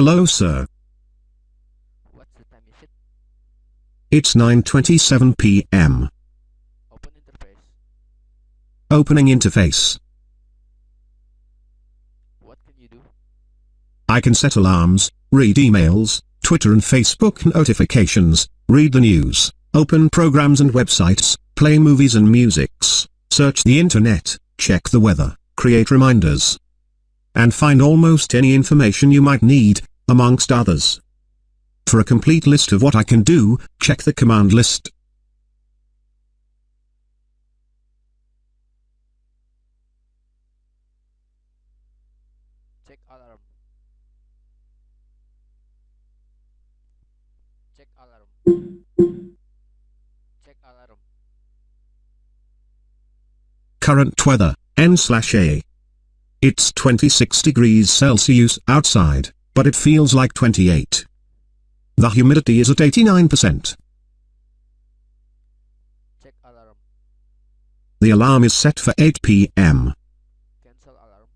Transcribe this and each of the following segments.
Hello sir. What's the time is it? It's 9.27 p.m. Open interface. Opening interface. What can you do? I can set alarms, read emails, Twitter and Facebook notifications, read the news, open programs and websites, play movies and musics, search the internet, check the weather, create reminders, and find almost any information you might need, amongst others. For a complete list of what I can do, check the command list. Check alarm. Check alarm. Check alarm. Current weather, N slash A. It's 26 degrees Celsius outside, but it feels like 28. The humidity is at 89%. Check alarm. The alarm is set for 8 p.m. Cancel alarm.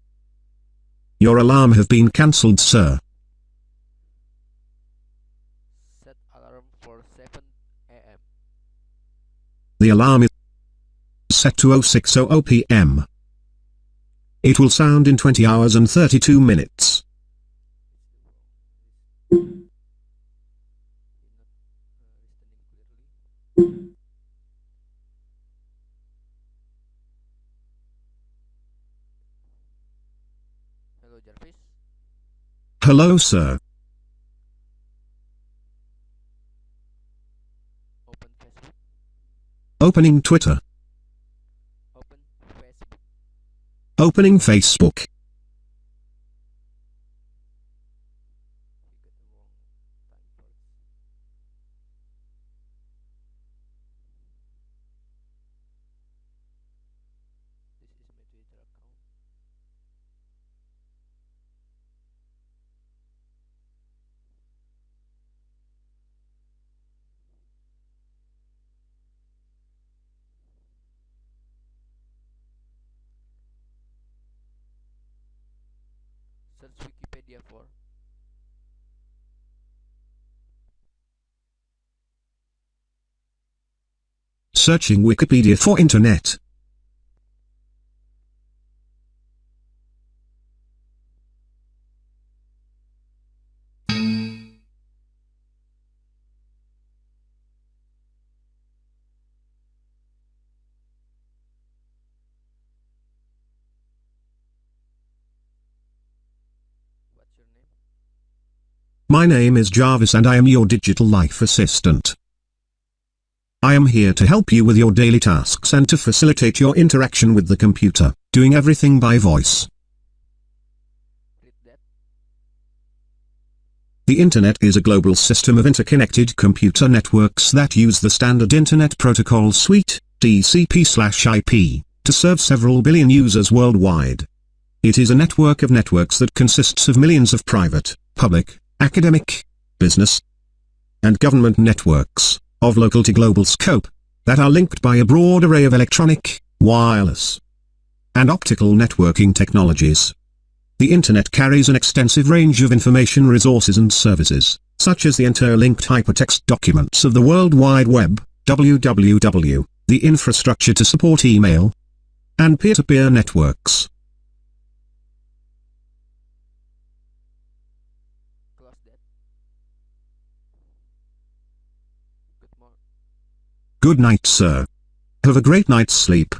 Your alarm have been cancelled sir. Set alarm for 7 a.m. The alarm is set to 0600 p.m. It will sound in 20 hours and 32 minutes. Hello, sir. Open Facebook. Opening Twitter. Open Facebook. Opening Facebook. For Searching Wikipedia for Internet. My name is Jarvis and I am your digital life assistant. I am here to help you with your daily tasks and to facilitate your interaction with the computer, doing everything by voice. The Internet is a global system of interconnected computer networks that use the standard Internet Protocol Suite, TCP/IP, to serve several billion users worldwide. It is a network of networks that consists of millions of private, public, academic, business, and government networks, of local to global scope, that are linked by a broad array of electronic, wireless, and optical networking technologies. The Internet carries an extensive range of information resources and services, such as the interlinked hypertext documents of the World Wide Web, WWW, the infrastructure to support email, and peer-to-peer networks. Close that. Good. Good night sir. Have a great night's sleep.